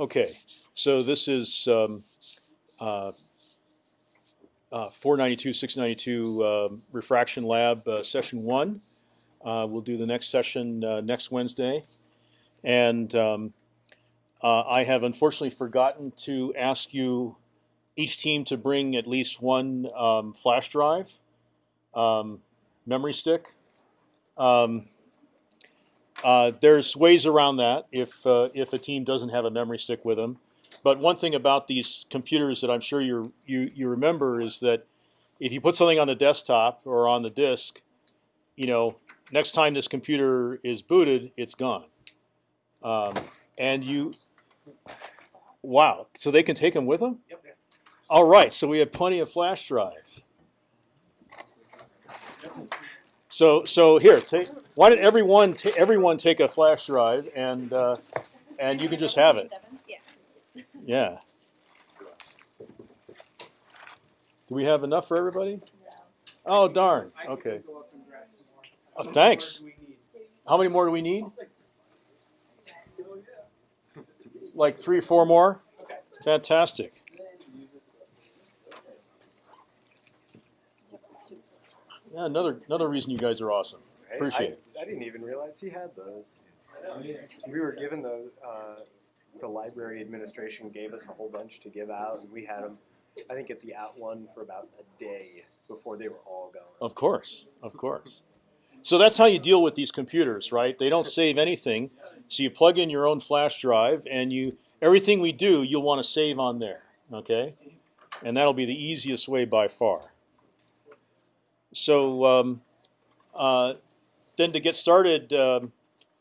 Okay, so this is um, uh, uh, 492, 692 um, refraction lab uh, session one. Uh, we'll do the next session uh, next Wednesday, and um, uh, I have unfortunately forgotten to ask you each team to bring at least one um, flash drive, um, memory stick. Uh, there's ways around that if uh, if a team doesn't have a memory stick with them. But one thing about these computers that I'm sure you you you remember is that if you put something on the desktop or on the disk, you know, next time this computer is booted, it's gone. Um, and you, wow, so they can take them with them. Yep. All right, so we have plenty of flash drives. So so here, take, why don't everyone everyone take a flash drive and uh, and you can just have it. Yeah. Yeah. Do we have enough for everybody? Oh darn. Okay. go up and grab some more. Oh, thanks. more do we need? How many more do we need? Like three, four more? Fantastic. Yeah, another another reason you guys are awesome. Appreciate it. I, didn't even realize he had those. We were given those. Uh, the library administration gave us a whole bunch to give out, and we had them. I think at the at one for about a day before they were all gone. Of course, of course. So that's how you deal with these computers, right? They don't save anything. So you plug in your own flash drive, and you everything we do, you'll want to save on there, okay? And that'll be the easiest way by far. So um, uh, then to get started, um,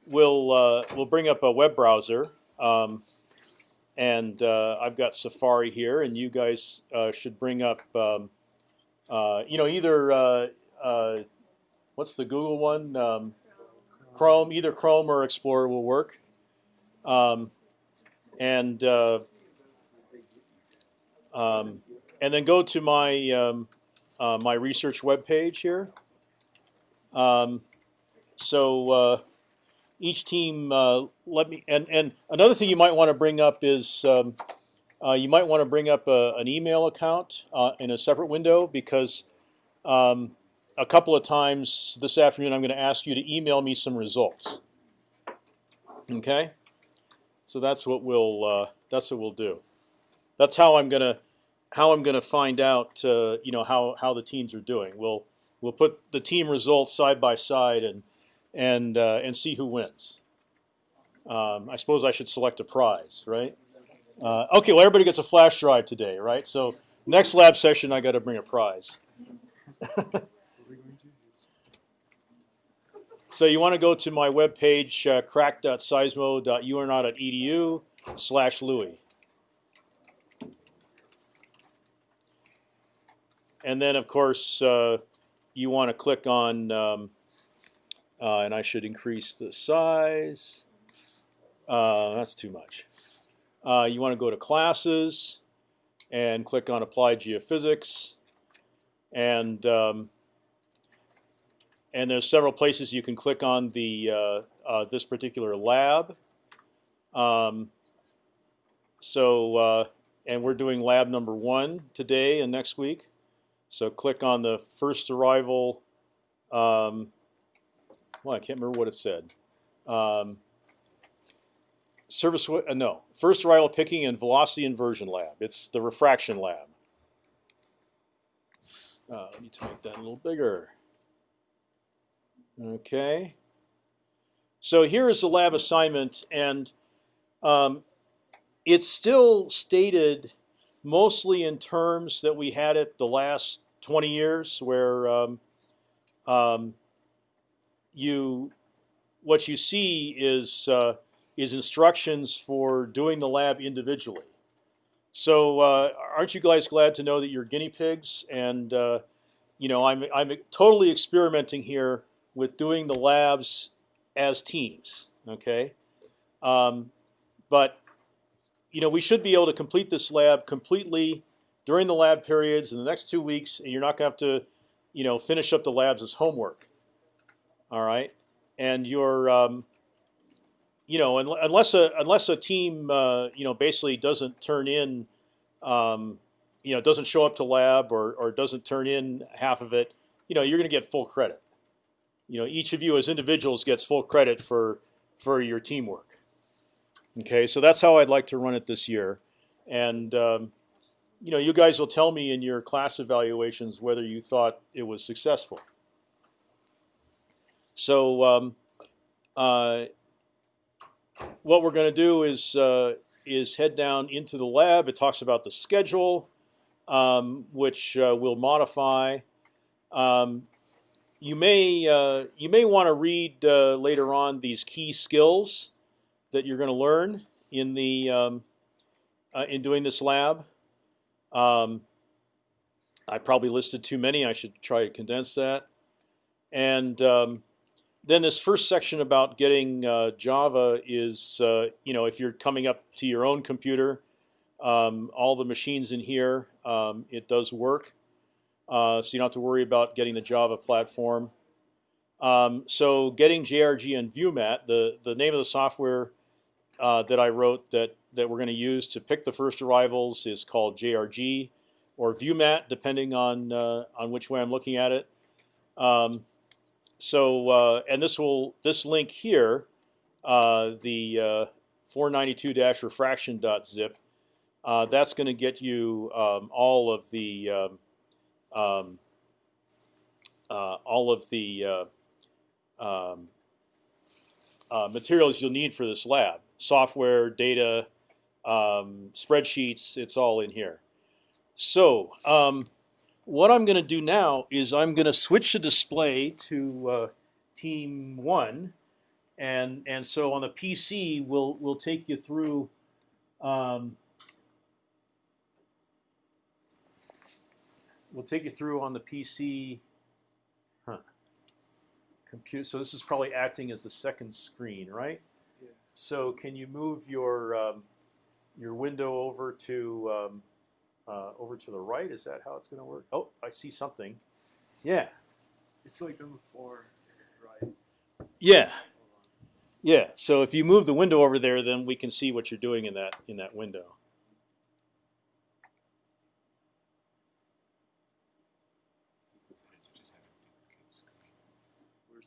we'll uh, we'll bring up a web browser, um, and uh, I've got Safari here, and you guys uh, should bring up, um, uh, you know, either uh, uh, what's the Google one, um, Chrome, either Chrome or Explorer will work, um, and um, and then go to my my research web page here. Um, so uh, each team, uh, let me and and another thing you might want to bring up is um, uh, you might want to bring up a, an email account uh, in a separate window because um, a couple of times this afternoon I'm going to ask you to email me some results. Okay, so that's what we'll uh, that's what we'll do. That's how I'm gonna how I'm gonna find out uh, you know how how the teams are doing. We'll we'll put the team results side by side and and uh, and see who wins. Um, I suppose I should select a prize, right? Uh, okay, well everybody gets a flash drive today, right? So next lab session I got to bring a prize. so you want to go to my webpage, uh, crack.seismo.urnot.edu slash Louie. And then, of course, uh, you want to click on, um, uh, and I should increase the size. Uh, that's too much. Uh, you want to go to classes and click on applied geophysics. And um, and there's several places you can click on the uh, uh, this particular lab. Um, so uh, and we're doing lab number one today and next week. So click on the first arrival. Um, well, I can't remember what it said. Um, service uh, no first arrival picking and velocity inversion lab. It's the refraction lab. Uh, I need to make that a little bigger. Okay. So here is the lab assignment, and um, it's still stated mostly in terms that we had it the last 20 years, where um, um, you what you see is uh, is instructions for doing the lab individually. So uh, aren't you guys glad to know that you're guinea pigs? And uh, you know, I'm I'm totally experimenting here with doing the labs as teams. Okay, um, but you know, we should be able to complete this lab completely during the lab periods in the next two weeks, and you're not going to have to, you know, finish up the labs as homework. All right, and your um, you know, unless a unless a team, uh, you know, basically doesn't turn in, um, you know, doesn't show up to lab or or doesn't turn in half of it, you know, you're going to get full credit. You know, each of you as individuals gets full credit for for your teamwork. Okay, so that's how I'd like to run it this year, and um, you know, you guys will tell me in your class evaluations whether you thought it was successful. So. Um, uh, what we're going to do is uh, is head down into the lab. It talks about the schedule, um, which uh, we'll modify. Um, you may uh, you may want to read uh, later on these key skills that you're going to learn in the um, uh, in doing this lab. Um, I probably listed too many. I should try to condense that. And um, then this first section about getting uh, Java is, uh, you know, if you're coming up to your own computer, um, all the machines in here, um, it does work. Uh, so you don't have to worry about getting the Java platform. Um, so getting JRG and ViewMat, the the name of the software uh, that I wrote that that we're going to use to pick the first arrivals is called JRG or ViewMat, depending on uh, on which way I'm looking at it. So uh, and this will this link here, uh, the 492-refraction.zip, uh, that's going to get you um, all of the um, um, uh, all of the uh, um, uh, materials you'll need for this lab, software, data, um, spreadsheets. It's all in here. So what I'm going to do now is I'm going to switch the display to uh, team one, and and so on the PC we'll we'll take you through. Um, we'll take you through on the PC. Huh. Compute. So this is probably acting as the second screen, right? Yeah. So can you move your um, your window over to um, uh, over to the right. Is that how it's going to work? Oh, I see something. Yeah, It's like on the floor, right? yeah, yeah. So if you move the window over there, then we can see what you're doing in that in that window.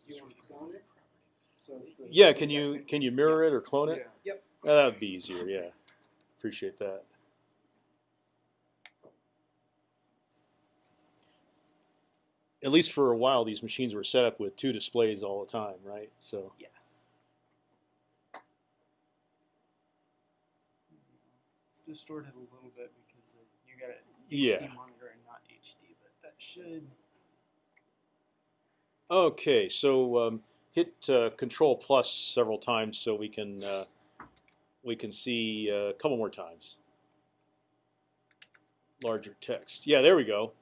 Do you want to clone it? So Yeah, can you can you mirror it or clone it? Yeah. Yep. Uh, that would be easier. Yeah, appreciate that. At least for a while, these machines were set up with two displays all the time, right? So yeah. It's distorted a little bit because uh, you got a yeah. HD monitor and not HD, but that should. Okay, so um, hit uh, Control plus several times so we can uh, we can see uh, a couple more times. Larger text. Yeah, there we go.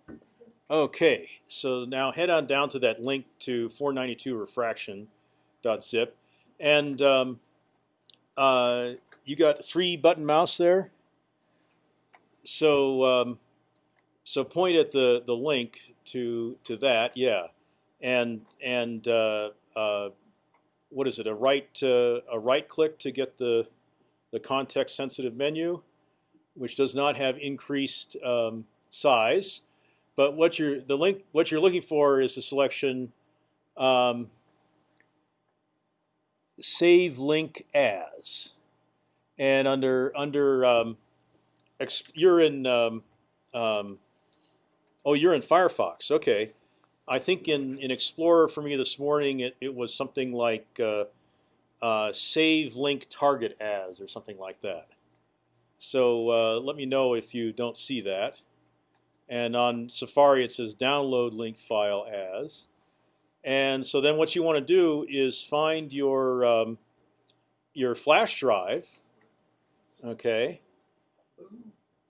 Okay, so now head on down to that link to 492 refraction.zip, and um, uh, you got three button mouse there. So um, so point at the the link to to that. Yeah and and uh, uh, what is it? A right uh, a right click to get the the context sensitive menu, which does not have increased um, size. But what you're the link what you're looking for is the selection um, save link as, and under under um, you're in um, um, oh you're in Firefox okay. I think in, in Explorer for me this morning it, it was something like uh, uh, save link target as or something like that. So uh, let me know if you don't see that. And on Safari it says download link file as. And so then what you want to do is find your um, your flash drive, okay,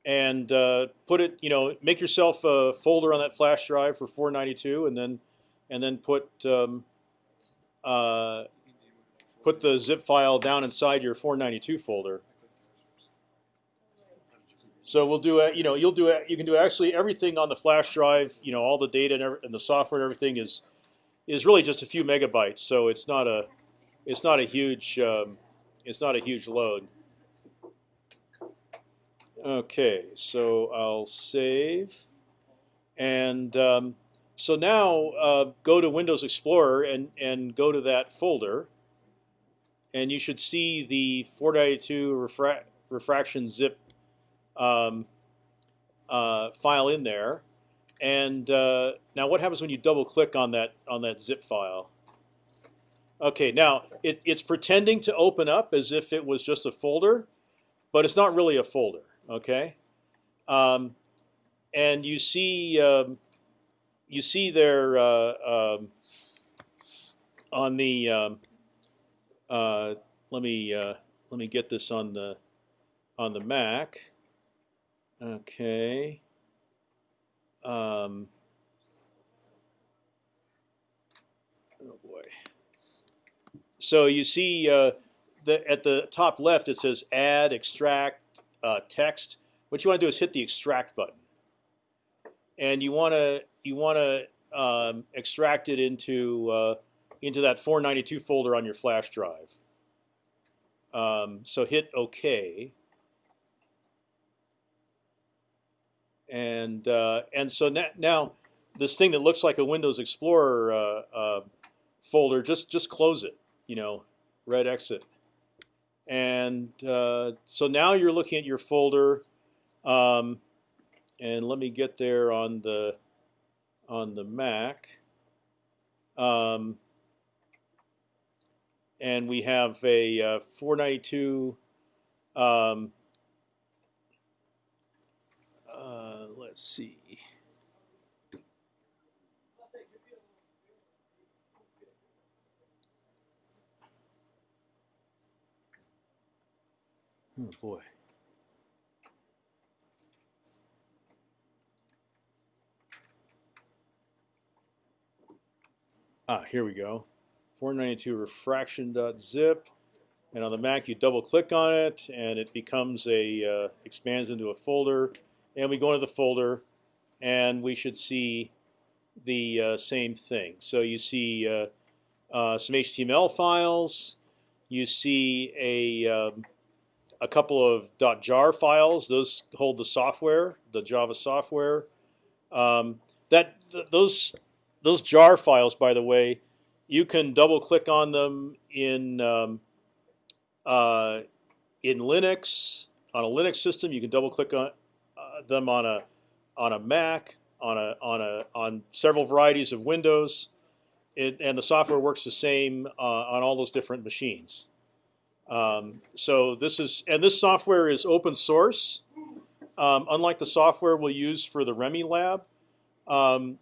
and uh, put it, you know, make yourself a folder on that flash drive for 492, and then and then put um, uh, put the zip file down inside your 492 folder. So we'll do it. You know, you'll do it. You can do actually everything on the flash drive. You know, all the data and, and the software and everything is is really just a few megabytes. So it's not a it's not a huge um, it's not a huge load. Okay, so I'll save, and um, so now uh, go to Windows Explorer and and go to that folder, and you should see the 492 refra refraction zip um, uh, file in there. And uh, now, what happens when you double click on that on that zip file? Okay, now it, it's pretending to open up as if it was just a folder, but it's not really a folder. Okay, um, and you see um, you see there uh, um, on the um, uh, let me uh, let me get this on the on the Mac. Okay. Um, oh boy. So you see uh, the, at the top left it says add extract uh, text. What you want to do is hit the extract button, and you want to you want to um, extract it into uh, into that 492 folder on your flash drive. Um, so hit OK. And uh, and so na now this thing that looks like a Windows Explorer uh, uh, folder, just just close it. You know, red exit. And uh, so now you're looking at your folder, um, and let me get there on the on the Mac. Um, and we have a uh, 492. Um, uh, let's see. Oh boy. Ah, here we go. 492 refraction.zip. And on the Mac, you double click on it, and it becomes a uh, expands into a folder. And we go into the folder, and we should see the uh, same thing. So you see uh, uh some HTML files. You see a um, a couple of .jar files. Those hold the software, the Java software. Um, that th those those jar files, by the way, you can double click on them in um, uh, in Linux on a Linux system. You can double click on them on a on a Mac, on a on a on several varieties of Windows. It, and the software works the same uh, on all those different machines. Um, so this is and this software is open source, um, unlike the software we'll use for the ReMi lab. Um,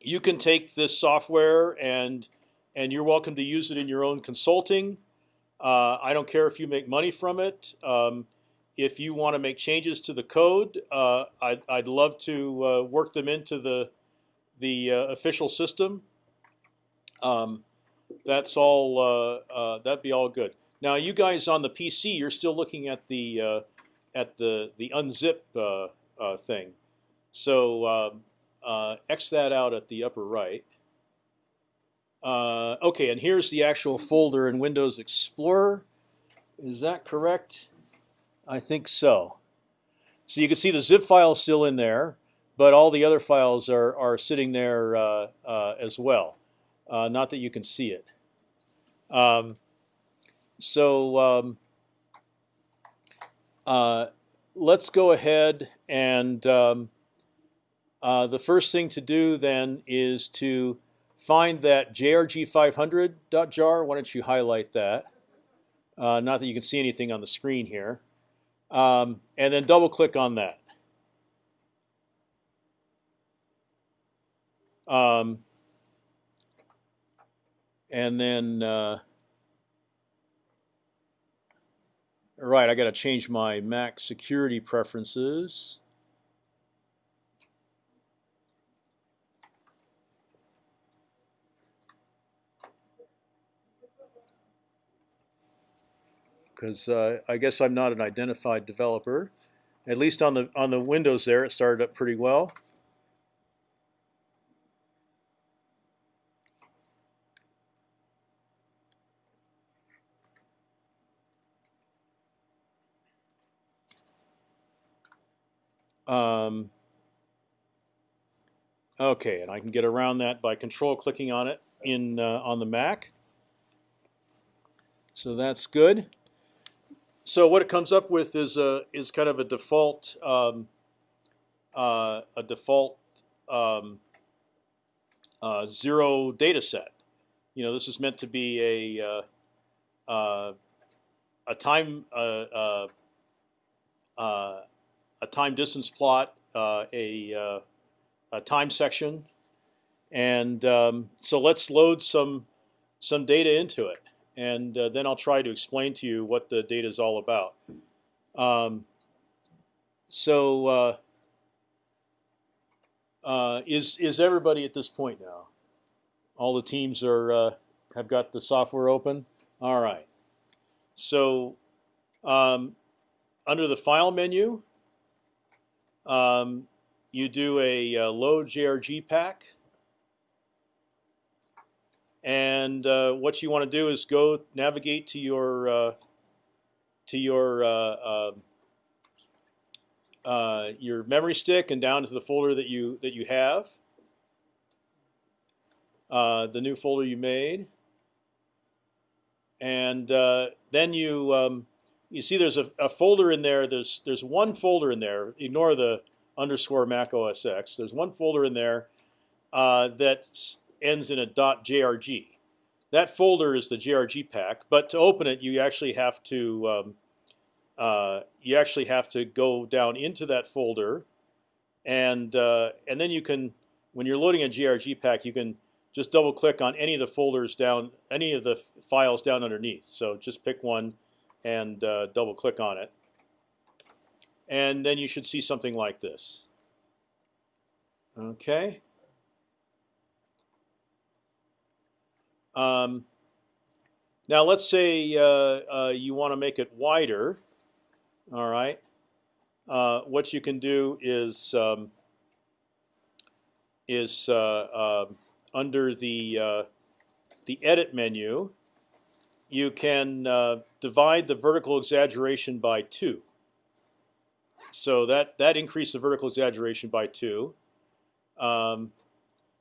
you can take this software and and you're welcome to use it in your own consulting. Uh, I don't care if you make money from it. Um, if you want to make changes to the code, uh, I'd, I'd love to uh, work them into the the uh, official system. Um, that's all. Uh, uh, that'd be all good. Now, you guys on the PC, you're still looking at the uh, at the the unzip thing. So um, X that out at the upper right. Okay, and here's the actual folder in Windows Explorer. Is that correct? I think so. So you can see the zip file is still in there, but all the other files are are sitting there uh, as well. not that you can see it. Um, so um, uh, let's go ahead and um, uh, the first thing to do then is to find that jrg500.jar. Why don't you highlight that? Uh, not that you can see anything on the screen here. Um, and then double click on that. Um, and then uh, right, I got to change my Mac security preferences. because uh, I guess I'm not an identified developer. At least on the on the Windows there, it started up pretty well. Um, okay, and I can get around that by control clicking on it in uh, on the Mac. So that's good. So what it comes up with is a is kind of a default um, uh, a default um, uh, zero data set. You know, this is meant to be a uh, uh, a time uh, uh, a time distance plot, a a time section, and um, so let's load some some data into it, and uh, then I'll try to explain to you what the data is all about. Um, so uh, uh, is is everybody at this point now? All the teams are uh, have got the software open. All right. So um, under the File menu, um, you do a uh, load JRG pack, and uh, what you want to do is go navigate to your uh, to your uh, um, your memory stick and down to the folder that you that you have, the new folder you made, and then you um, you see there's a, a folder in there. There's there's one folder in there. Ignore the underscore Mac OS X. There's one folder in there uh, that s- ends in a .jrg. That folder is the JRG pack, but to open it, you actually have to um, uh, you actually have to go down into that folder, and uh, and then you can when you're loading a JRG pack, you can just double click on any of the folders down, any of the files down underneath. So just pick one and uh, double click on it, and then you should see something like this. Okay. Um, now let's say uh, uh, you want to make it wider. All right. Uh, what you can do is um, is uh, um under the uh, the edit menu, you can uh, divide the vertical exaggeration by two. So that that increased the vertical exaggeration by two. Um,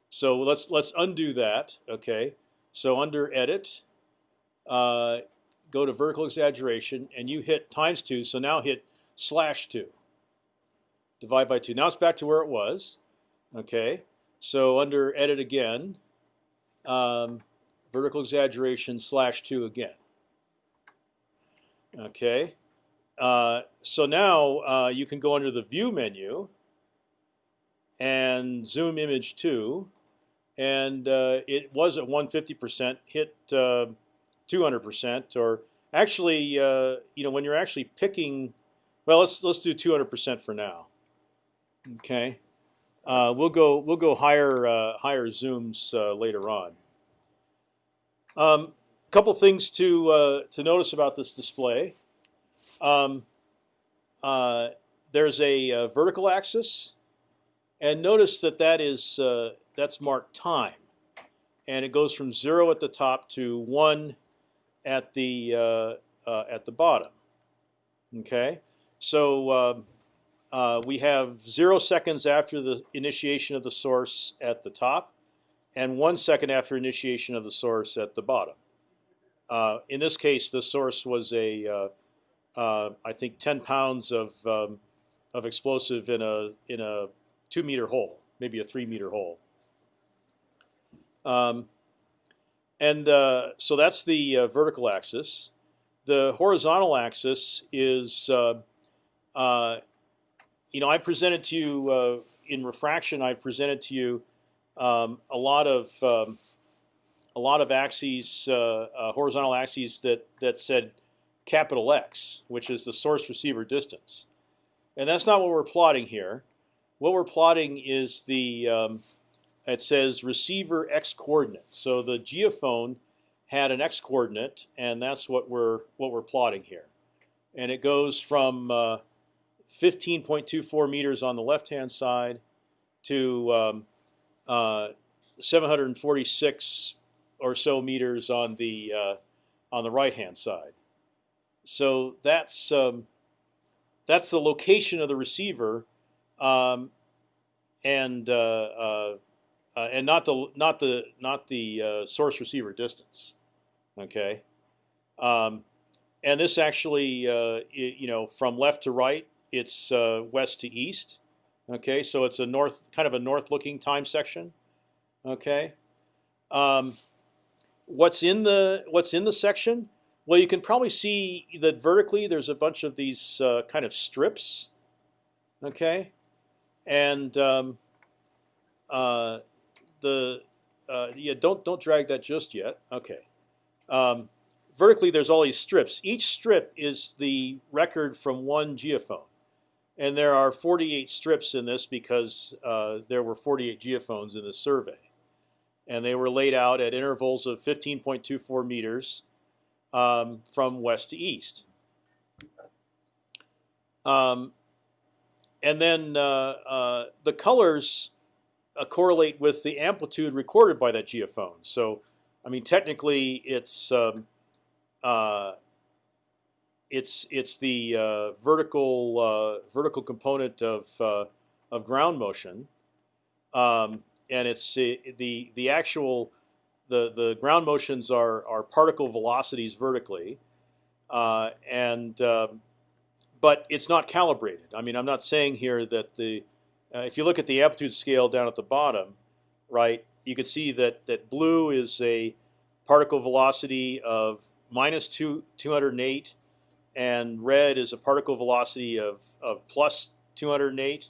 so let's let's undo that. Okay. So under edit, uh, go to vertical exaggeration, and you hit times two. So now hit slash two. Divide by two. Now it's back to where it was. Okay. So under edit again, um, vertical exaggeration slash two again. Okay. Uh, so now uh, you can go under the view menu and zoom image two, and uh, it was at 150%, hit 200%, or actually, uh, you know, when you're actually picking, well, let's let's do 200% for now. Okay. Uh, we'll go we'll go higher uh, higher zooms uh, later on. A um, couple things to uh, to notice about this display. Um, uh, there's a, uh vertical axis, and notice that that is uh, that's marked time, and it goes from zero at the top to one at the uh, uh, at the bottom. Okay, so um, uh, we have zero seconds after the initiation of the source at the top, and one second after initiation of the source at the bottom. Uh, in this case, the source was a, uh, uh, I think, 10 pounds of um, of explosive in a in a two meter hole, maybe a three meter hole. Um, and uh, so that's the uh, vertical axis. The horizontal axis is uh, uh, you know, I presented to you uh, in refraction. I presented to you um, a lot of um, a lot of axes, uh, horizontal axes that that said capital X, which is the source receiver distance, and that's not what we're plotting here. What we're plotting is the um, it says receiver X coordinate. So the geophone had an X coordinate, and that's what we're what we're plotting here, and it goes from uh, 15.24 meters on the left-hand side to um, uh, 746 or so meters on the uh, on the right-hand side. So that's um, that's the location of the receiver um, and uh, uh, and not the not the not the uh, source receiver distance. Okay, um, and this actually, uh, i you know, from left to right, it's uh, west to east. Okay, so it's a north, kind of a north-looking time section. Okay, um, what's in the what's in the section? Well, you can probably see that vertically there's a bunch of these uh, kind of strips. Okay, and um, uh, the uh, yeah don't don't drag that just yet. Okay, um, vertically there's all these strips. Each strip is the record from one geophone, and there are 48 strips in this because uh, there were 48 geophones in this survey, and they were laid out at intervals of 15.24 meters um, from west to east. Um, and then uh, uh, the colors uh, correlate with the amplitude recorded by that geophone. So, I mean, technically, it's um, uh, it's it's the uh, vertical uh, vertical component of uh, of ground motion, um, and it's the the actual the the ground motions are are particle velocities vertically, uh, and um, but it's not calibrated. I mean, I'm not saying here that the uh, if you look at the amplitude scale down at the bottom, right, you can see that that blue is a particle velocity of minus two 208, and red is a particle velocity of of plus 208,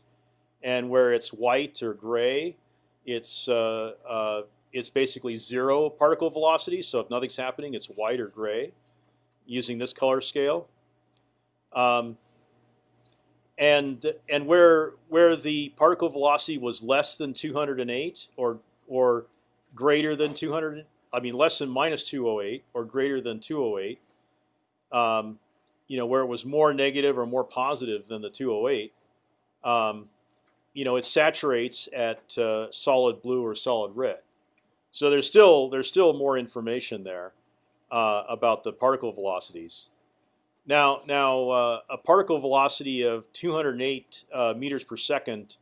and where it's white or gray, it's uh, uh, it's basically zero particle velocity. So if nothing's happening, it's white or gray, using this color scale. Um, and and where where the particle velocity was less than 208 or or greater than 200, I mean less than minus 208 or greater than 208, um, you know where it was more negative or more positive than the 208, um, you know it saturates at uh, solid blue or solid red. So there's still there's still more information there uh, about the particle velocities. Now, now uh, a particle velocity of 208 uh, meters per second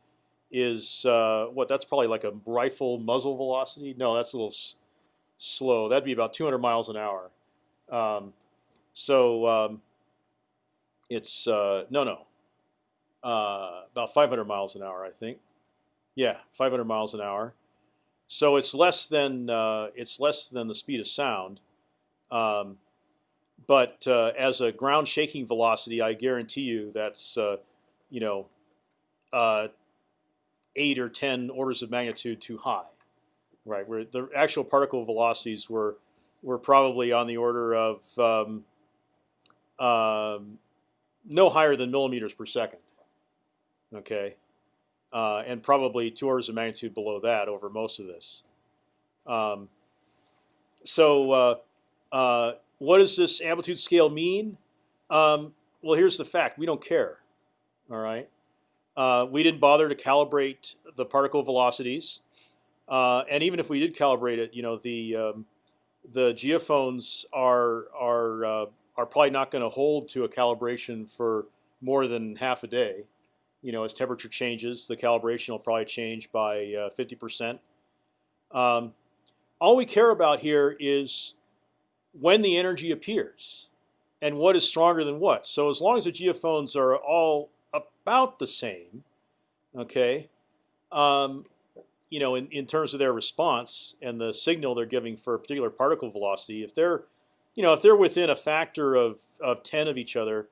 is uh, what? That's probably like a rifle muzzle velocity. No, that's a little slow. That'd be about 200 miles an hour. Um, so um, it's uh, no, no, uh, about 500 miles an hour, I think. Yeah, 500 miles an hour. So it's less than uh, it's less than the speed of sound. Um, but uh, as a ground shaking velocity, I guarantee you that's uh, you know uh, eight or ten orders of magnitude too high, right? Where the actual particle velocities were were probably on the order of um, um, no higher than millimeters per second. Okay, uh, and probably two orders of magnitude below that over most of this. Um, so uh, uh, what does this amplitude scale mean? Um, well, here's the fact: we don't care. All right, uh, we didn't bother to calibrate the particle velocities, uh, and even if we did calibrate it, you know, the um, the geophones are are uh, are probably not going to hold to a calibration for more than half a day. You know, as temperature changes, the calibration will probably change by uh, fifty percent. Um, all we care about here is when the energy appears and what is stronger than what. So as long as the geophones are all about the same, okay, um, you know, in, in terms of their response and the signal they're giving for a particular particle velocity, if they're, you know, if they're within a factor of, of 10 of each other,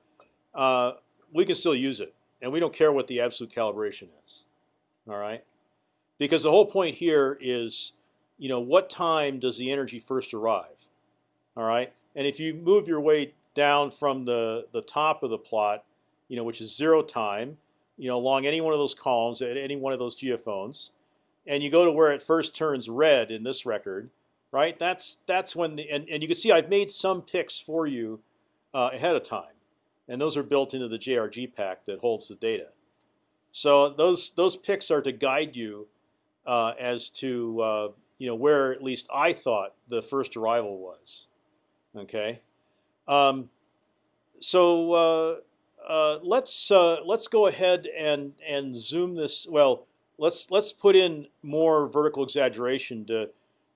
uh, we can still use it. And we don't care what the absolute calibration is. All right? Because the whole point here is, you know, what time does the energy first arrive? All right, and if you move your way down from the the top of the plot, you know, which is zero time, you know, along any one of those columns at any one of those geophones, and you go to where it first turns red in this record, right? That's that's when the and, and you can see I've made some picks for you uh, ahead of time, and those are built into the JRG pack that holds the data. So those those picks are to guide you uh, as to uh, you know where at least I thought the first arrival was. Okay, um, so uh, uh, let's uh, let's go ahead and and zoom this. Well, let's let's put in more vertical exaggeration to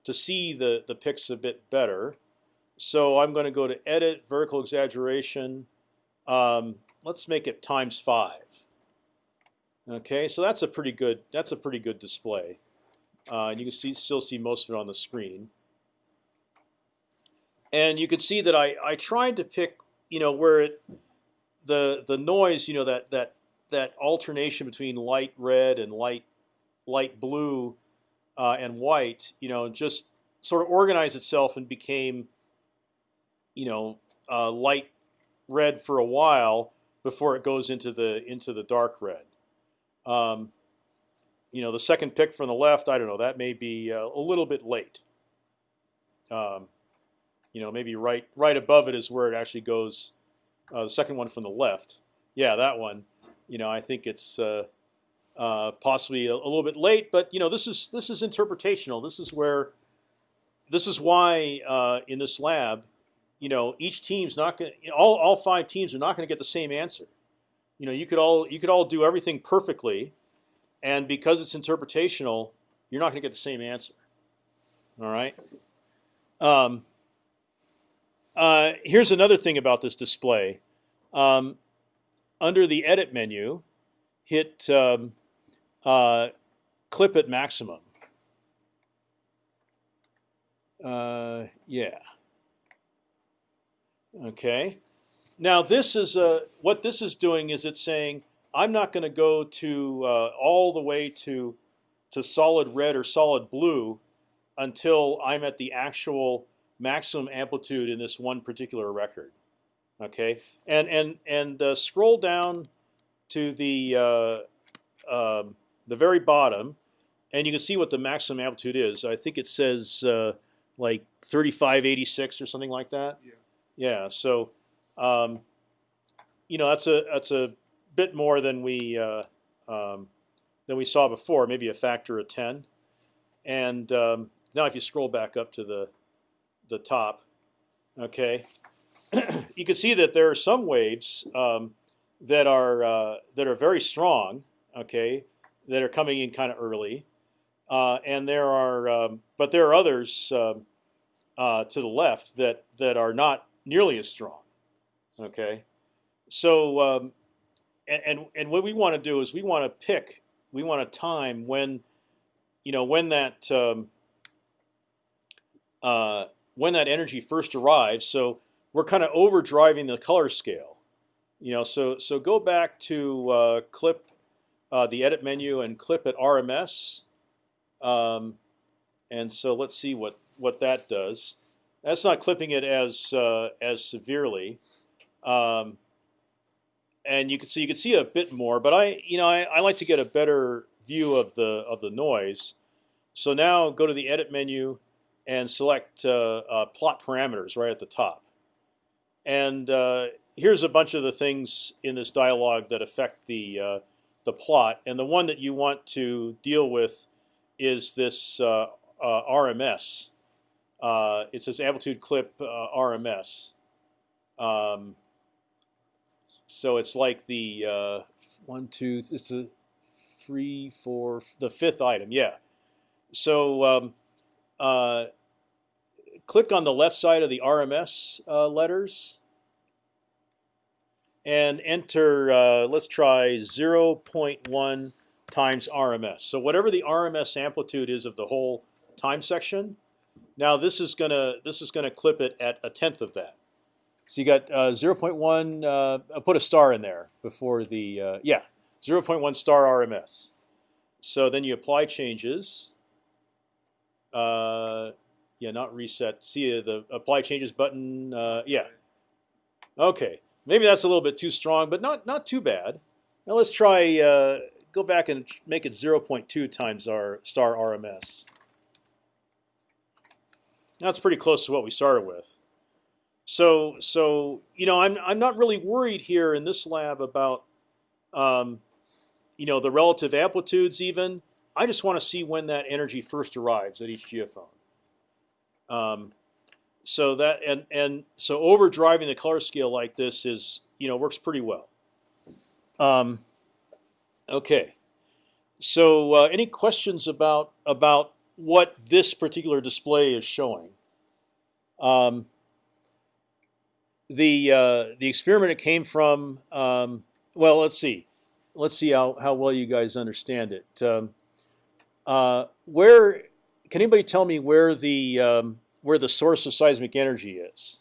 to see the the picks a bit better. So I'm going to go to Edit Vertical Exaggeration. Um, let's make it times five. Okay, so that's a pretty good that's a pretty good display. Uh, and you can see still see most of it on the screen. And you can see that I I tried to pick you know where it the the noise you know that that that alternation between light red and light light blue uh, and white you know just sort of organized itself and became you know uh, light red for a while before it goes into the into the dark red. Um, you know the second pick from the left I don't know that may be uh, a little bit late. Um, you know maybe right right above it is where it actually goes uh, the second one from the left, yeah, that one. You know, I think it's uh, uh, possibly a, a, little bit late, but you know, this is this is interpretational. This is where, this is why uh, in this lab, you know, each team's not going. All all five teams are not going to get the same answer. You know, you could all you could all do everything perfectly, and because it's interpretational, you're not going to get the same answer. All right. Um, uh, here's another thing about this display. Um, under the Edit menu, hit um, uh, Clip at Maximum. Uh, yeah. Okay. Now this is a, what this is doing is it's saying I'm not going to go to uh, all the way to to solid red or solid blue until I'm at the actual maximum amplitude in this one particular record. Okay, and and and uh, scroll down to the uh, um, the very bottom, and you can see what the maximum amplitude is. I think it says uh, like 3586 or something like that. Yeah. Yeah. So, um, you know, that's a that's a bit more than we uh, um, than we saw before. Maybe a factor of 10. And um, now, if you scroll back up to the the top, okay, you can see that there are some waves um, that are uh, that are very strong, okay, that are coming in kind of early, uh, and there are, um, but there are others um, uh, to the left that that are not nearly as strong, okay. So um, and, and and what we want to do is we want to pick, we want to time when, you know, when that um, uh, when that energy first arrives. So we're kind of overdriving the color scale. You know, so so go back to uh, clip uh, the edit menu and clip at RMS. Um, and so let's see what what that does. That's not clipping it as uh, as severely. Um, and you can see you can see a bit more, but I you know I, I like to get a better view of the of the noise. So now go to the edit menu and select uh, uh, plot parameters right at the top. And uh, here's a bunch of the things in this dialog that affect the uh, the plot. And the one that you want to deal with is this uh, uh, RMS. it says amplitude clip RMS. Um, so it's like the one, two. This is three, four, the fifth item. Yeah. So um, uh, click on the left side of the RMS uh, letters and enter, uh, let's try 0.1 times RMS. So whatever the RMS amplitude is of the whole time section, now this is gonna this is gonna clip it at a tenth of that. So you got uh, 0.1. Uh, put a star in there before the uh, yeah 0.1 star RMS. So then you apply changes. Uh, yeah, not reset. See uh, the apply changes button. Uh, yeah. Okay, maybe that's a little bit too strong, but not not too bad. Now let's try uh, go back and make it 0.2 times our star RMS. That's pretty close to what we started with. So so you know I'm I'm not really worried here in this lab about um, you know the relative amplitudes even. I just want to see when that energy first arrives at each geophone. Um, so that and and so overdriving the color scale like this is you know works pretty well. Um, okay. So, uh, any questions about about what this particular display is showing? Um, the uh, the experiment it came from. Um, well, let's see. Let's see how, how well you guys understand it. Um, uh, where can anybody tell me where the um, where the source of seismic energy is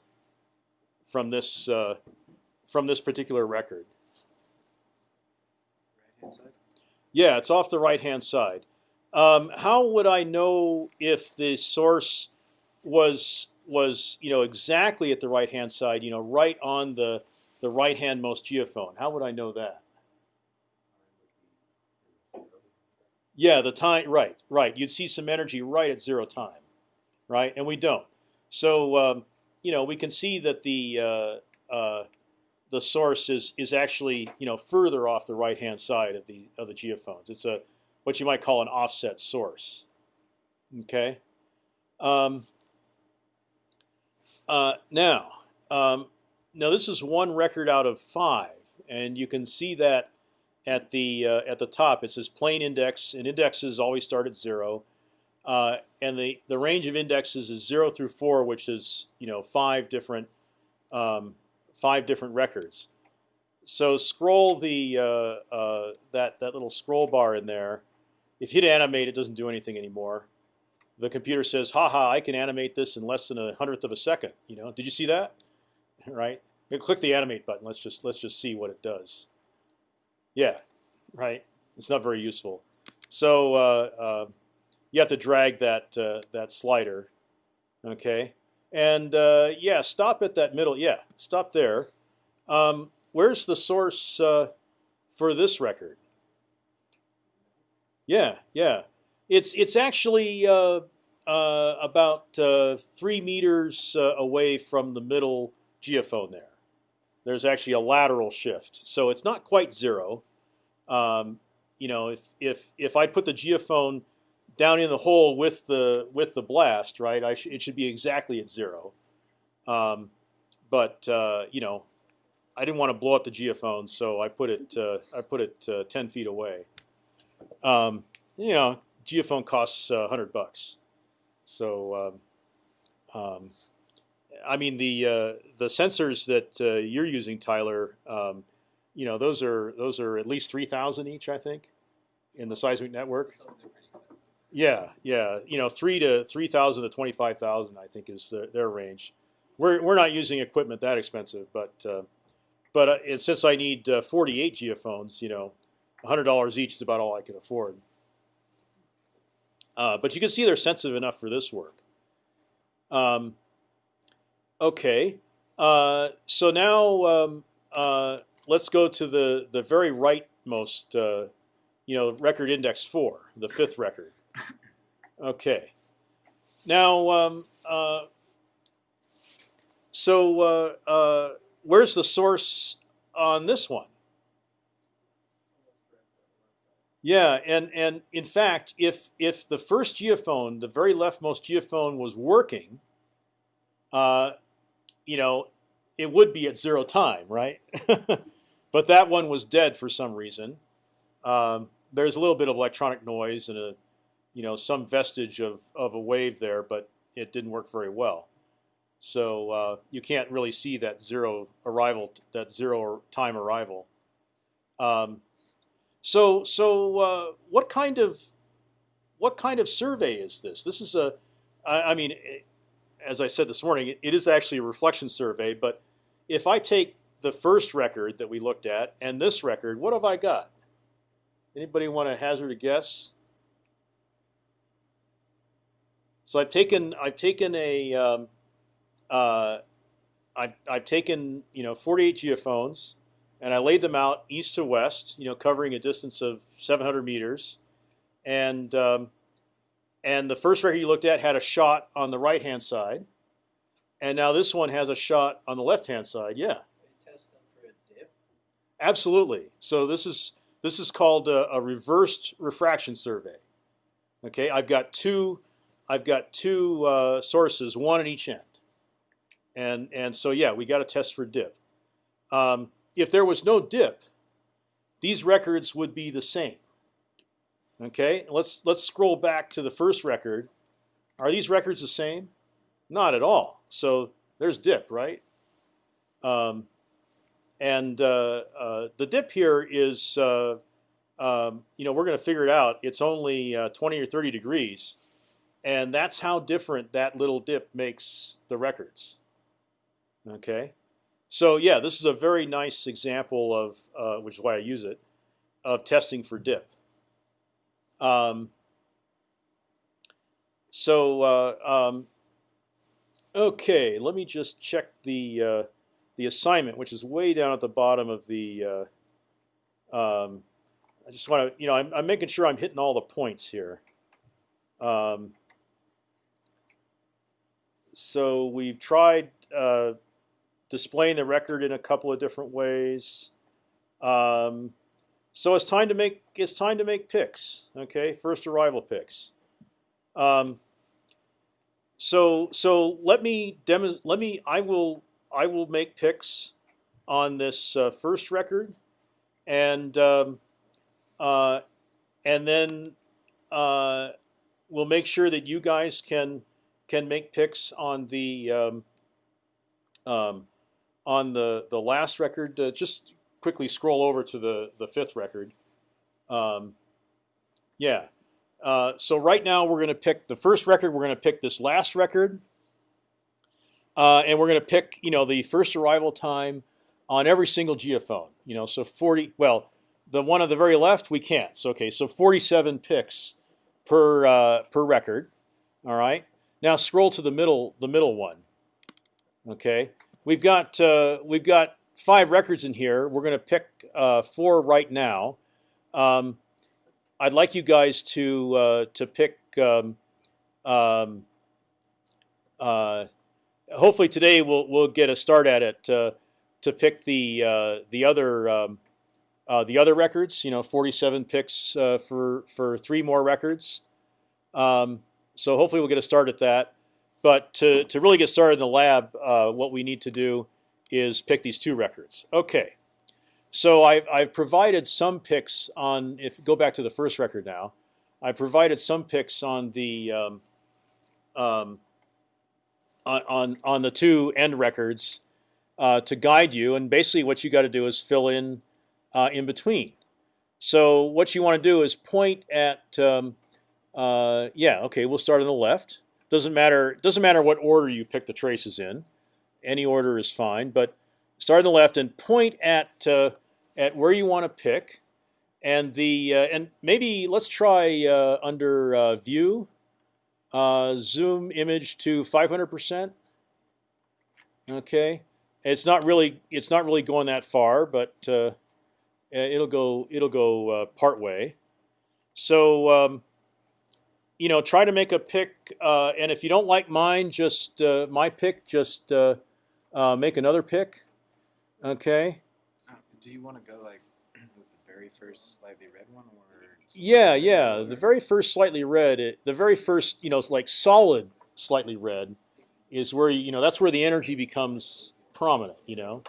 from this uh, from this particular record? Yeah, it's off the right hand side. Um, how would I know if the source was was you know exactly at the right hand side? You know, right on the the right hand most geophone. How would I know that? Yeah, the time. Right, right. You'd see some energy right at zero time, right? And we don't. So um, you know, we can see that the uh, uh, the source is is actually you know further off the right hand side of the of the geophones. It's a what you might call an offset source. Okay. Um, uh, now, um, now this is one record out of five, and you can see that at the uh, at the top it says plane index, and indexes always start at zero, uh, and the the range of indexes is zero through four, which is you know five different um, five different records. So scroll the uh, uh, that that little scroll bar in there. If you hit animate, it doesn't do anything anymore. The computer says, "Haha, I can animate this in less than a hundredth of a second." You know, did you see that? Right. Now click the animate button. Let's just let's just see what it does. Yeah, right. It's not very useful. So uh, uh, you have to drag that uh, that slider. Okay. And uh, yeah, stop at that middle. Yeah, stop there. Um, where's the source uh, for this record? Yeah, yeah. It's it's actually uh, uh, about uh, three meters away from the middle geophone there. There's actually a lateral shift, so it's not quite zero. Um, you know, if if if I put the geophone down in the hole with the with the blast, right? I sh it should be exactly at zero. Um, but uh, you know, I didn't want to blow up the geophone, so I put it uh, I put it uh, ten feet away. Um, you know, geophone costs a hundred bucks, so um, um, I mean the uh, the sensors that uh, you're using, Tyler. Um, you know, those are those are at least three thousand each, I think, in the seismic network. So they're pretty expensive. Yeah, yeah. You know, three to three thousand to twenty five thousand, I think, is the, their range. We're we're not using equipment that expensive, but uh, but uh, and since I need uh, forty eight geophones, you know, hundred dollars each is about all I can afford. Uh, but you can see they're sensitive enough for this work. Um, okay, uh, so now um, uh, let's go to the the very rightmost, you know, record index four, the fifth record. Okay. Now, um, uh, so uh, uh, where's the source on this one? Yeah, and and in fact, if if the first geophone, the very leftmost geophone, was working, uh, you know, it would be at zero time, right? but that one was dead for some reason. Um, there's a little bit of electronic noise and a, you know, some vestige of of a wave there, but it didn't work very well. So uh, you can't really see that zero arrival, that zero time arrival. Um, so, so uh, what kind of what kind of survey is this? This is a, I, I mean, it, as I said this morning, it, it is actually a reflection survey. But if I take the first record that we looked at and this record, what have I got? Anybody want to hazard a guess? So I've taken I've taken a um, uh, I've I've taken you know 48 geophones and I laid them out east to west, you know, covering a distance of 700 meters, and um, and the first record you looked at had a shot on the right hand side, and now this one has a shot on the left hand side. Yeah, test them for a dip. absolutely. So this is this is called a, a reversed refraction survey. Okay, I've got two I've got two uh, sources, one at each end, and and so yeah, we got to test for dip. Um, if there was no dip, these records would be the same. Okay, let's let's scroll back to the first record. Are these records the same? Not at all. So there's dip, right? Um, and uh, uh, the dip here is, uh, um, you know, we're going to figure it out. It's only uh, 20 or 30 degrees, and that's how different that little dip makes the records. Okay, so yeah, this is a very nice example of, uh, which is why I use it, of testing for dip. Um, so uh, um, okay, let me just check the uh, the assignment, which is way down at the bottom of the. Uh, um, I just want to, you know, I'm, I'm making sure I'm hitting all the points here. Um, so we've tried uh, displaying the record in a couple of different ways. Um, so it's time to make it's time to make picks. Okay, first arrival picks. Um, so so let me demo. Let me. I will. I will make picks on this uh, first record, and um, uh, and then uh, we'll make sure that you guys can can make picks on the um, um, on the the last record. Uh, just quickly scroll over to the the fifth record. Um, yeah. Uh, so right now we're going to pick the first record. We're going to pick this last record, uh, and we're going to pick you know the first arrival time on every single geophone. You know, so 40. Well, the one on the very left we can't. So okay, so 47 picks per uh, per record. All right. Now scroll to the middle the middle one. Okay, we've got uh, we've got five records in here. We're going to pick uh, four right now. Um, I'd like you guys to uh, to pick. Um, um, uh, hopefully today we'll we'll get a start at it uh, to pick the uh, the other um, the other records. You know, 47 picks for for three more records. Um, so hopefully we'll get a start at that. But to to really get started in the lab, uh, what we need to do is pick these two records. Okay. So I've, I've provided some picks on, if go back to the first record now, I provided some picks on the um, um, on, on the two end records uh, to guide you, and basically what you got to do is fill in uh, in between. So what you want to do is point at um, uh, yeah okay we'll start on the left. Doesn't matter doesn't matter what order you pick the traces in, any order is fine. But start on the left and point at uh, at where you want to pick, and the uh, and maybe let's try uh, under uh, View, uh, zoom image to 500 percent. Okay, it's not really it's not really going that far, but it'll go it'll go part way. So um, you know, try to make a pick, uh, and if you don't like mine, just uh, my pick, just uh, make another pick. Okay. Do you want to go like with the very first slightly red one, or Yeah, yeah. The very first slightly red, it, the very first, you know, it's like solid slightly red, is where you know that's where the energy becomes prominent. You know.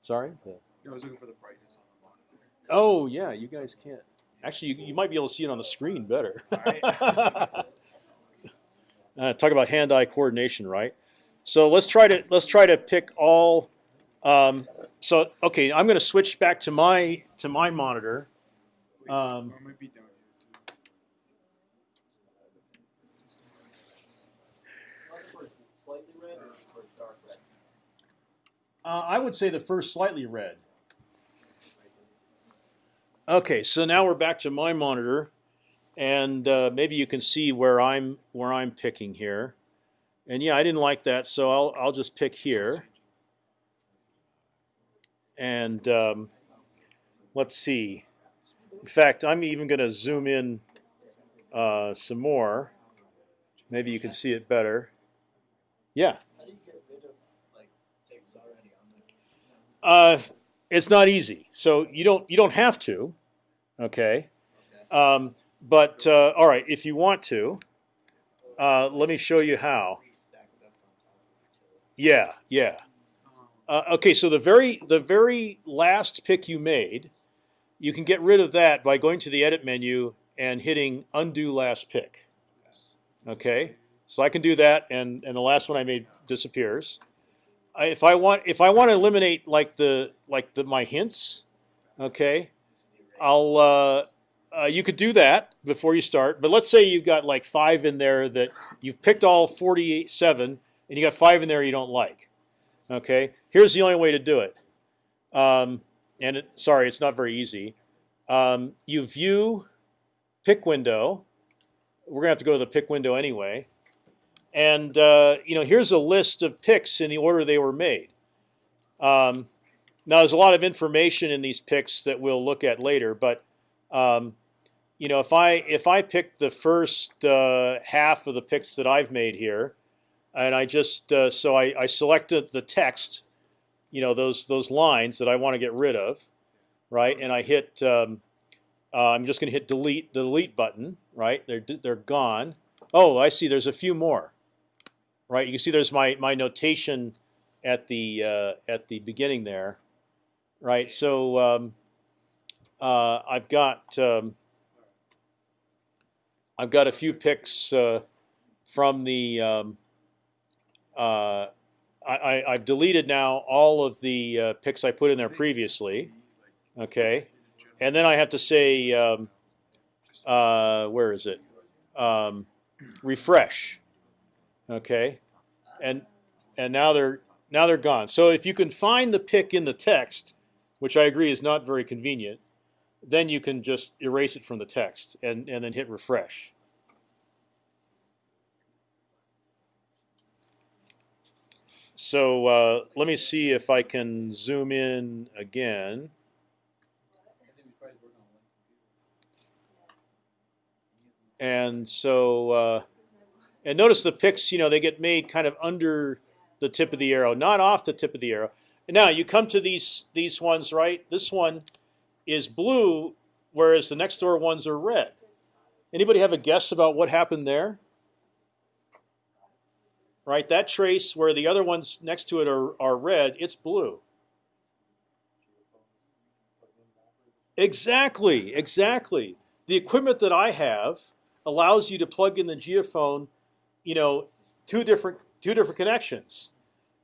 Sorry. I was looking for the brightness on the monitor. Oh yeah, you guys can't. Actually, you, you might be able to see it on the screen better. uh, talk about hand-eye coordination, right? So let's try to let's try to pick all. Um, so okay, I'm going to switch back to my to my monitor. Um, might be down. Uh, I would say the first slightly red. Okay, so now we're back to my monitor, and uh, maybe you can see where I'm where I'm picking here. And yeah, I didn't like that, so I'll I'll just pick here. And um, let's see. In fact, I'm even going to zoom in uh, some more. Maybe you can see it better. Yeah. Uh, it's not easy. So you don't you don't have to, okay. Um, but uh, all right, if you want to, uh, let me show you how. Yeah, yeah. Uh, okay, so the very the very last pick you made, you can get rid of that by going to the edit menu and hitting undo last pick. Okay, so I can do that, and and the last one I made disappears. I, if I want if I want to eliminate like the like the my hints, okay, I'll uh, uh, you could do that before you start. But let's say you've got like five in there that you've picked all forty seven, and you got five in there you don't like. Okay, here's the only way to do it. Um, and it, sorry, it's not very easy. Um, you view pick window. We're gonna have to go to the pick window anyway. And uh, you know, here's a list of picks in the order they were made. Um, now, there's a lot of information in these picks that we'll look at later, but um, you know, if I if I pick the first uh, half of the picks that I've made here, and I just uh, so I, I selected the text, you know, those those lines that I want to get rid of, right? And I hit. Um, uh, I'm just going to hit delete the delete button, right? They're they're gone. Oh, I see. There's a few more, right? You can see there's my my notation at the uh, at the beginning there, right? So um, uh, I've got um, I've got a few picks uh, from the um, uh, I, I've deleted now all of the uh, picks I put in there previously. Okay, and then I have to say um, uh, where is it? Um, refresh. Okay, and and now they're now they're gone. So if you can find the pick in the text, which I agree is not very convenient, then you can just erase it from the text and and then hit refresh. So uh, let me see if I can zoom in again. And so, uh, and notice the picks, you know, they get made kind of under the tip of the arrow, not off the tip of the arrow. Now you come to these these ones, right? This one is blue, whereas the next door ones are red. Anybody have a guess about what happened there? Right, that trace where the other ones next to it are, are red, it's blue. Exactly, exactly. The equipment that I have allows you to plug in the geophone, you know, two different two different connections.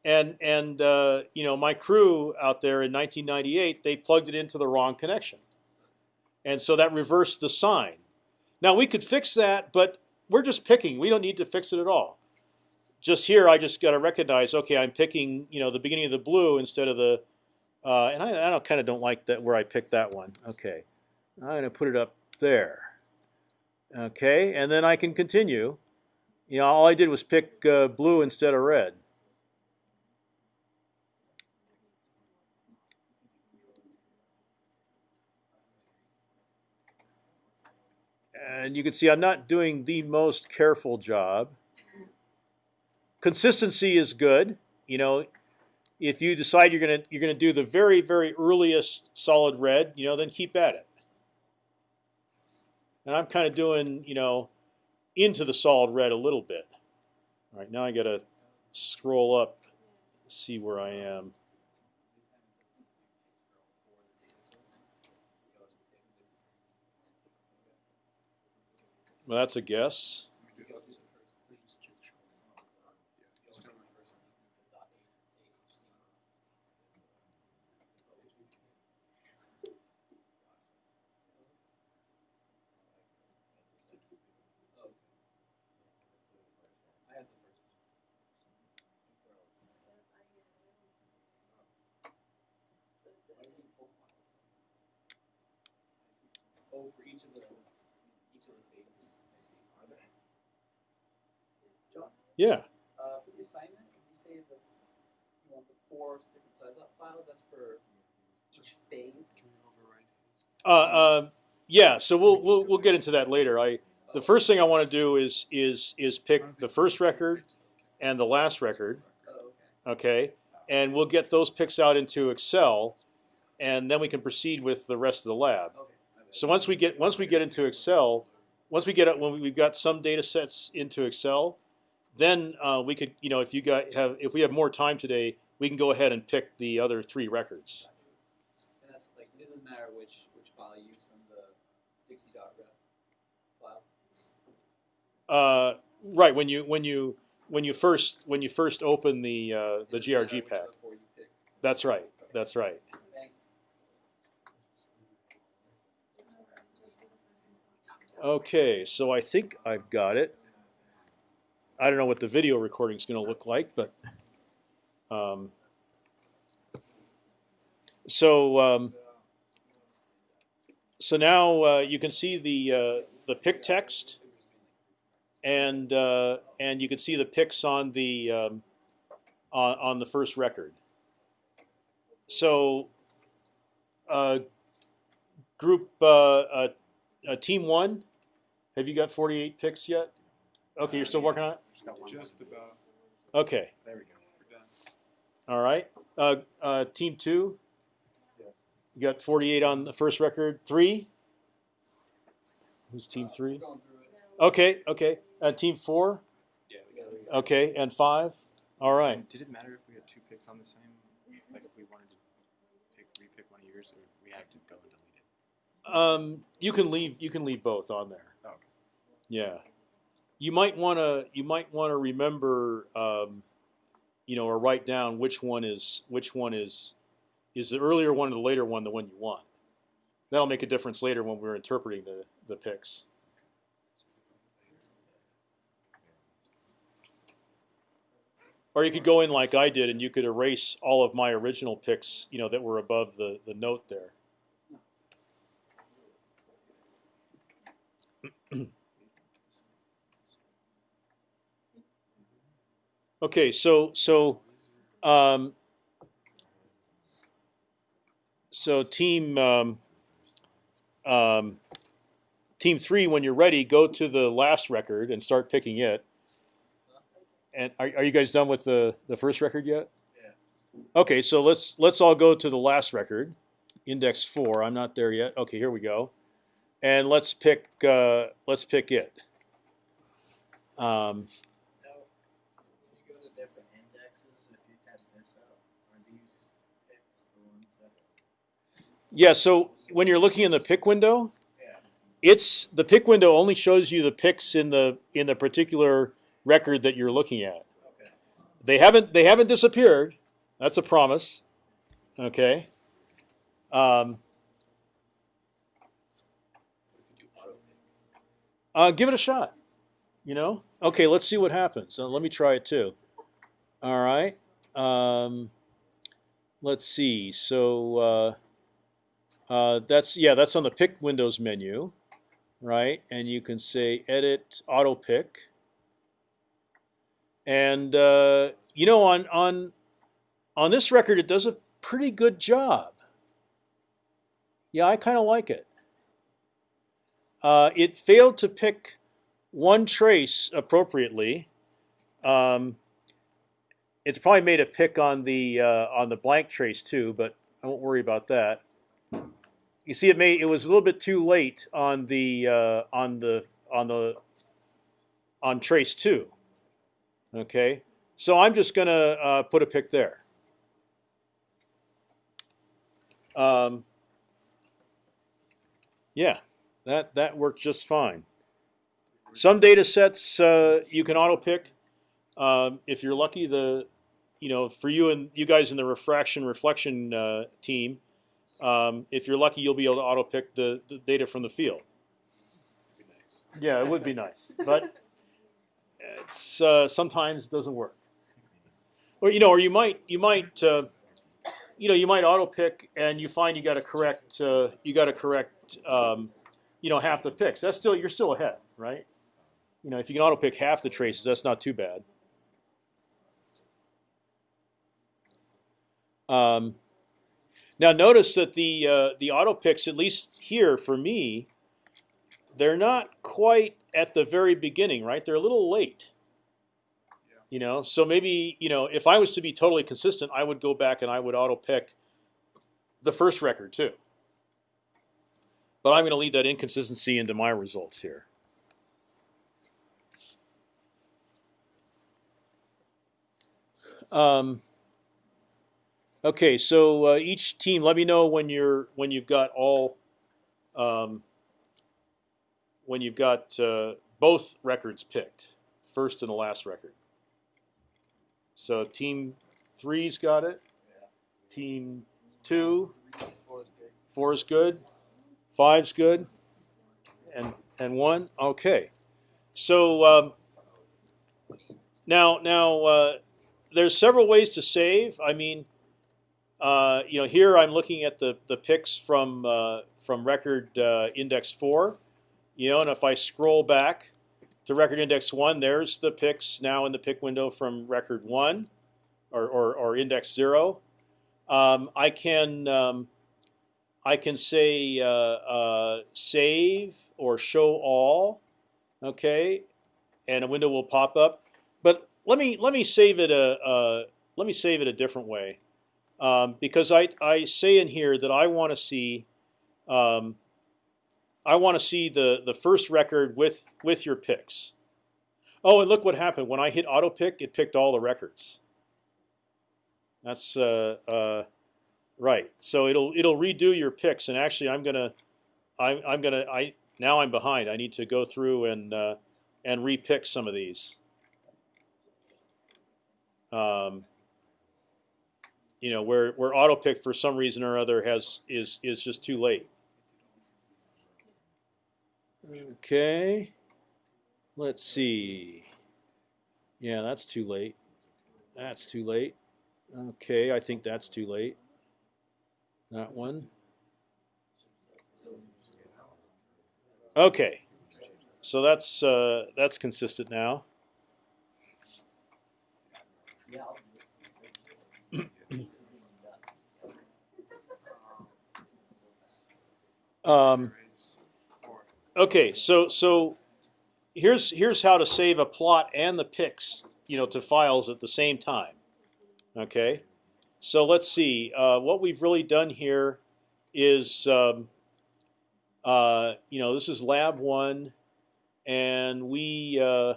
And and uh, you know my crew out there in 1998 they plugged it into the wrong connection, and so that reversed the sign. Now we could fix that, but we're just picking. We don't need to fix it at all. Just here, I just got to recognize. Okay, I'm picking you know the beginning of the blue instead of the, uh, and I, I don't, kind of don't like that where I picked that one. Okay, I'm to put it up there. Okay, and then I can continue. You know, all I did was pick uh, blue instead of red. And you can see I'm not doing the most careful job. Consistency is good. You know, if you decide you're gonna you're gonna do the very very earliest solid red, you know, then keep at it. And I'm kind of doing you know into the solid red a little bit. All right, now I got to scroll up, see where I am. Well, that's a guess. Oh, for each of the each of the phases. I see. Are there? John, Yeah. uh, for the assignment, if you say that you want the four different size up files, that's for each phase. Can we override? Uh, uh, yeah. So we'll we'll we'll get into that later. I the first thing I want to do is is is pick the first record and the last record. Oh, okay. Okay, and we'll get those picks out into Excel, and then we can proceed with the rest of the lab. Okay. So once we get once we get into Excel, once we get it when we've got some data sets into Excel, then uh, we could you know if you got have if we have more time today, we can go ahead and pick the other three records. And that's like it doesn't matter which which file you use from the Dixie.ref file. Uh, right when you when you when you first when you first open the uh, the It doesn't matter GRG pack. of the four you pick. That's right. That's right. Thanks. Okay, so I think I've got it. I don't know what the video recording is going to look like, but um, so um, so now uh, you can see the uh, the pick text, and uh, and you can see the picks on the um, on on the first record. So, uh, group uh, uh, team one. Have you got 48 picks yet? Okay, you're still working on it. Just got one. Just about. Okay, There we go. We're done. all right. Uh, uh, team two. Yeah. You got 48 on the first record. Three. Who's team Uh, three? we're going through it. Okay, okay. Uh, team four. Yeah, we got it. Okay, and five. All right. Did it matter if we had two picks on the same? Like if we wanted to pick, repick one of yours, or we have to go and delete it? Um, you can leave. You can leave both on there. Oh, okay. Yeah, you might want to. You might want to remember, um, you know, or write down which one is which one is is the earlier one or the later one the one you want. That'll make a difference later when we're interpreting the the picks. Or you could go in like I did, and you could erase all of my original picks, you know, that were above the the note there. Okay, so so um, so team um, um, team three, when you're ready, go to the last record and start picking it. And are, are you guys done with the the first record yet? Yeah. Okay, so let's let's all go to the last record, index four. I'm not there yet. Okay, here we go, and let's pick uh, let's pick it. Um, Now, when you go to different indexes, if you had this up, are these picks the ones that? Yeah, so when you're looking in the pick window, it's the pick window only shows you the picks in the in the particular record that you're looking at. Okay. They haven't they haven't disappeared. That's a promise. Okay. Um, uh, give it a shot. You know. Okay, let's see what happens. So let me try it too. All right. Um, let's see. So. Uh, uh, that's yeah, that's on the pick Windows menu, right? And you can say Edit Auto Pick. And uh, you know, on on on this record, it does a pretty good job. Yeah, I kind of like it. Uh, it failed to pick one trace appropriately. Um, it's probably made a pick on the uh, on the blank trace too, but I won't worry about that you see it may it was a little bit too late on the uh, on the on the on trace two okay? So I'm just gonna uh, put a pick there. Um, yeah that that worked just fine. Some data sets uh, you can auto pick. Um, if you're lucky the you know for you and you guys in the refraction reflection uh, team um, if you're lucky, you'll be able to auto pick the, the data from the field. Yeah, it would be nice, but it's uh, sometimes doesn't work. Or you know, or you might you might uh, you know you might auto pick and you find you got to correct uh, you got to correct um, you know half the picks. That's still you're still ahead, right? You know, if you can auto pick half the traces, that's not too bad. Um, now notice that the uh, the auto picks, at least here for me, they're not quite at the very beginning, right? They're a little late. You know, so maybe you know if I was to be totally consistent, I would go back and I would auto pick the first record too. But I'm going to leave that inconsistency into my results here. Um, Okay, so uh, each team, let me know when you're when you've got all, um, when you've got uh, both records picked, first and the last record. So team three's got it. Team two, four is good, five's good, and and one. Okay, so um, now now uh, there's several ways to save. I mean. Uh, you know, here I'm looking at the the picks from uh, from record uh, index four. You know, and if I scroll back to record index one, there's the picks now in the pick window from record one, or or, or index zero. Um, I can um, I can say uh, uh, save or show all, okay, and a window will pop up. But let me let me save it a uh, let me save it a different way um, because I, I say in here that I want to see um, I want to see the the first record with with your picks. Oh, and look what happened when I hit auto pick. It picked all the records. That's uh, uh, right. So it'll it'll redo your picks, and actually I'm gonna I'm I'm gonna I now I'm behind. I need to go through and uh, and repick some of these. Um, you know where where auto pick for some reason or other has is is just too late. Okay, let's see. Yeah, that's too late. That's too late. Okay, I think that's too late. That one. Okay, so that's uh, that's consistent now. Um, okay, so so here's here's how to save a plot and the picks, you know, to files at the same time. Okay, so let's see. Uh, what we've really done here is, um, uh, you know, this is lab one, and we, uh,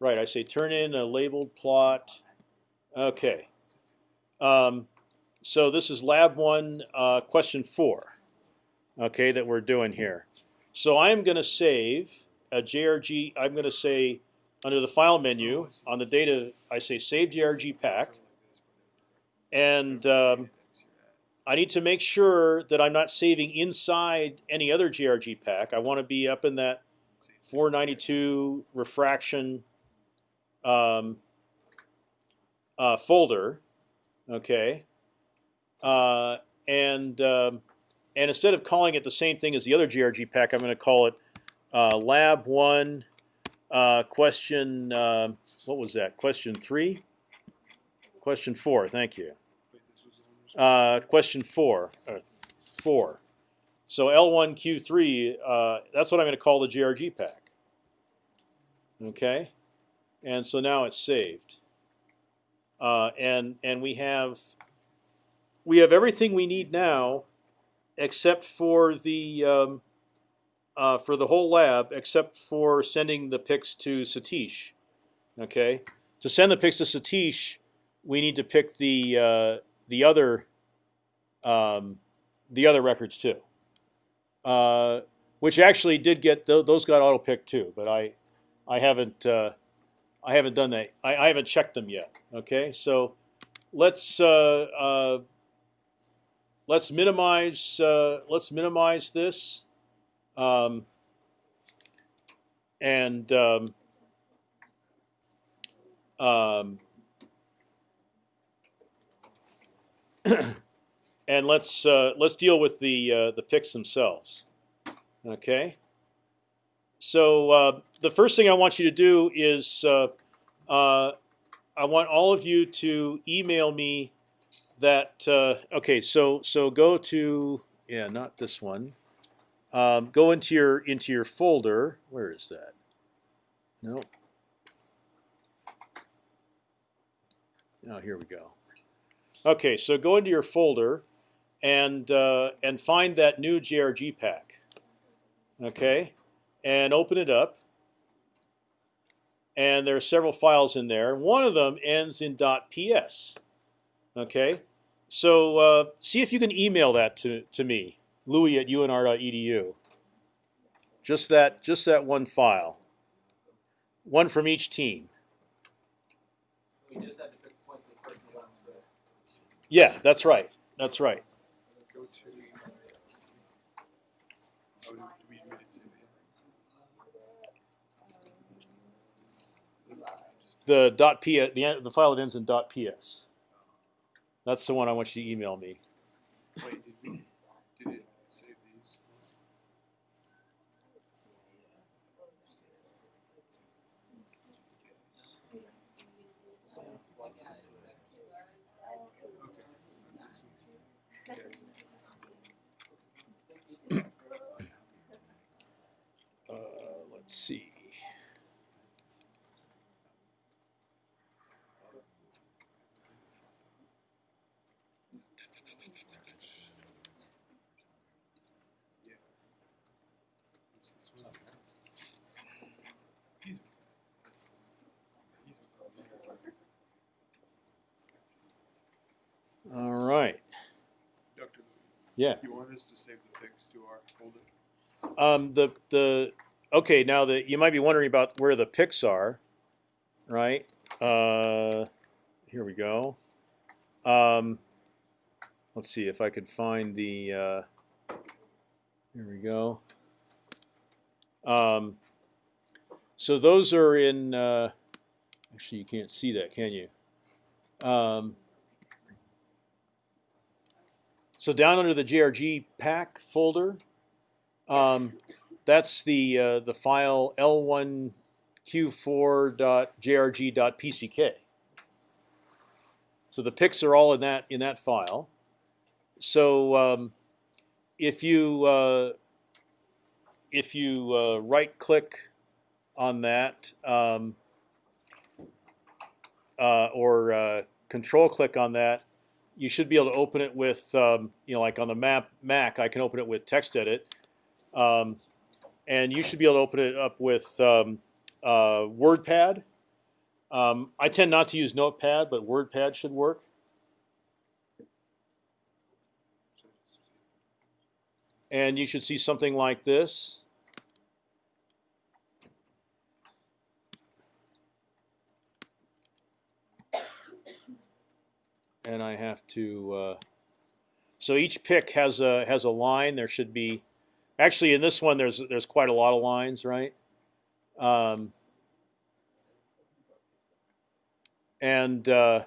right? I say turn in a labeled plot. Okay. Um, so this is lab one, uh, question four okay, that we're doing here. So I'm going to save a JRG. I'm going to say under the file menu on the data, I say save JRG pack, and um, I need to make sure that I'm not saving inside any other JRG pack. I want to be up in that 492 refraction um, uh, folder, okay, uh, and um, and instead of calling it the same thing as the other GRG pack, I'm going to call it uh, Lab One uh, Question. Uh, what was that? Question three. Question four. Thank you. Uh, question four. Uh, four. So L1Q3. Uh, that's what I'm going to call the GRG pack. Okay, and so now it's saved. And and we have we have everything we need now except for the um, uh, for the whole lab, except for sending the picks to Satish. Okay, to send the picks to Satish, we need to pick the uh, the other um, the other records too, uh, which actually did get th those got auto picked too, but I I haven't uh, I haven't done that. I, I haven't checked them yet. Okay, so let's uh, uh, let's minimize uh, let's minimize this um, and um, um, and let's uh, let's deal with the uh, the picks themselves. Okay. So uh, the first thing I want you to do is uh, uh, I want all of you to email me that uh, okay so so go to yeah not this one. Um, go into your into your folder. Where is that? No oh here we go. Okay so go into your folder and uh, and find that new JRG pack. Okay? And open it up. And there are several files in there. One of them ends in .ps okay So uh, see if you can email that to, to me, Louie at unr.edu. Just that, just that one file. One from each team. We just had to pick point the person who wants to. Yeah, that's right. That's right. Go to. Do we, we didn't say that. The dot p the the file that ends in dot ps. That's the one I want you to email me. Wait, did we, did it save these? Someone's looking at it. Uh, let's see. This- this one? These- All right. Doctor, Yeah. you want us to save the picks to our folder? Um, the the okay now the you might be wondering about where the picks are, right? Uh, here we go. Um, let's see if I could find the. Uh, here we go. Um, so those are in. Uh, actually, you can't see that, can you? Um, so down under the JRG pack folder. Um, that's the uh, the file l1q4.jrg.pck. So the picks are all in that in that file. So um, if you uh, if you uh, right click on that um, uh, or uh, control click on that, you should be able to open it with um, you know like on the map Mac. I can open it with TextEdit. Um, and you should be able to open it up with um, uh, WordPad. Um, I tend not to use Notepad, but WordPad should work. And you should see something like this. And I have to. Uh, so each pick has a has a line. There should be Actually, in this one, there's there's quite a lot of lines, right? Um, and uh,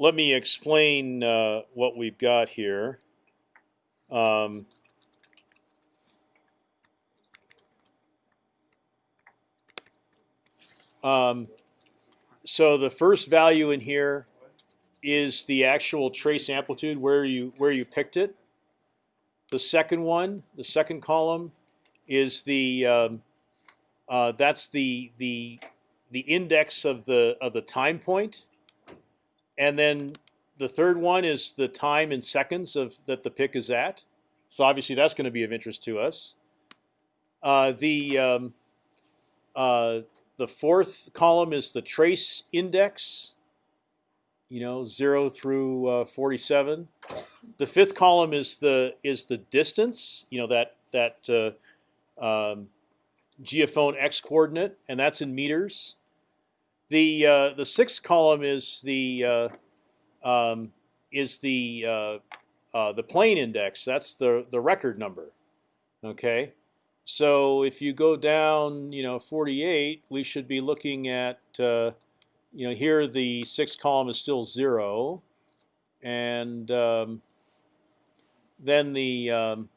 let me explain uh, what we've got here. Um, um, so the first value in here is the actual trace amplitude where you where you picked it. The second one, the second column, is the um, uh, that's the the the index of the of the time point. and then the third one is the time in seconds of that the pick is at. So obviously that's going to be of interest to us. Uh, the um, uh, the fourth column is the trace index you know, zero through uh, 47. The fifth column is the is the distance, you know, that that uh, um, geophone x coordinate, and that's in meters. The uh, the sixth column is the uh, um, is the uh, uh, the plane index. That's the the record number. Okay, so if you go down, you know, 48, we should be looking at uh, you know, here the sixth column is still zero, and um, then the um,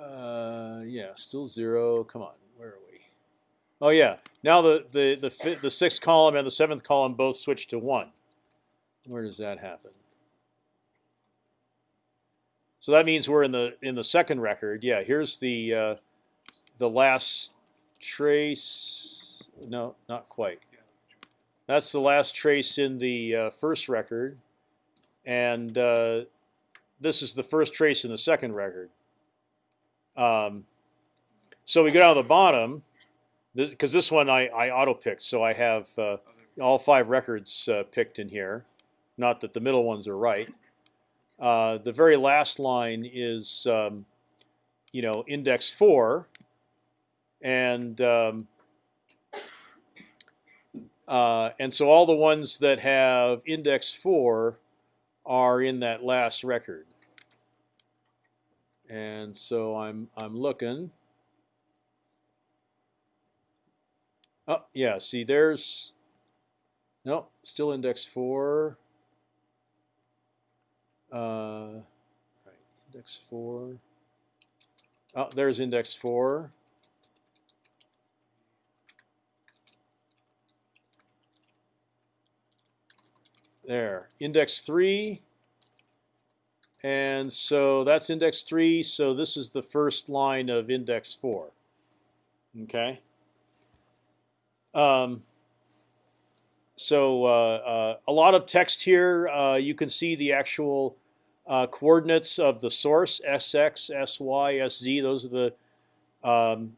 uh, yeah, still zero. Come on, where are we? Oh yeah, now the the the the sixth column and the seventh column both switch to one. Where does that happen? So that means we're in the in the second record. Yeah, here's the uh, the last trace. No, not quite. That's the last trace in the uh, first record, and uh, this is the first trace in the second record. Um, so we go down to the bottom. because this one I I auto picked, so I have uh, all five records uh, picked in here. Not that the middle ones are right. Uh, the very last line is, um, you know, index four, and um, uh, and so all the ones that have index four are in that last record. And so I'm I'm looking. Oh yeah, see there's no still index four. Uh, right, index four. Oh, there's index four. There, index three. And so that's index three. So this is the first line of index four. Okay. Um, so uh, uh, a lot of text here. Uh, you can see the actual coordinates of the source: sx, sy, sz. Those are the um,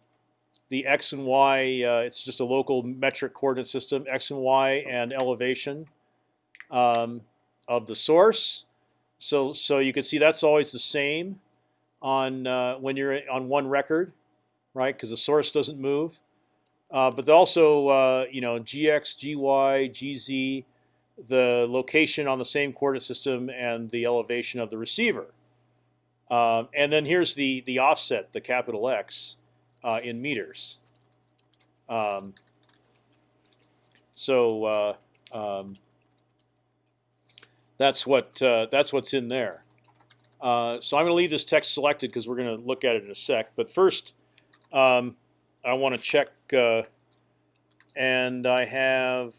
the x and y. It's just a local metric coordinate system: x and y and elevation um, of the source. So so you can see that's always the same on uh, when you're on one record, right? Because the source doesn't move. Uh, but also, uh, you know, gx, gy, gz, the location on the same coordinate system and the elevation of the receiver. Um, and then here's the the offset, the capital X, uh, in meters. Um, so uh, um, that's what uh, that's what's in there. So I'm going to leave this text selected because we're going to look at it in a sec. But first, um, I want to check, and I have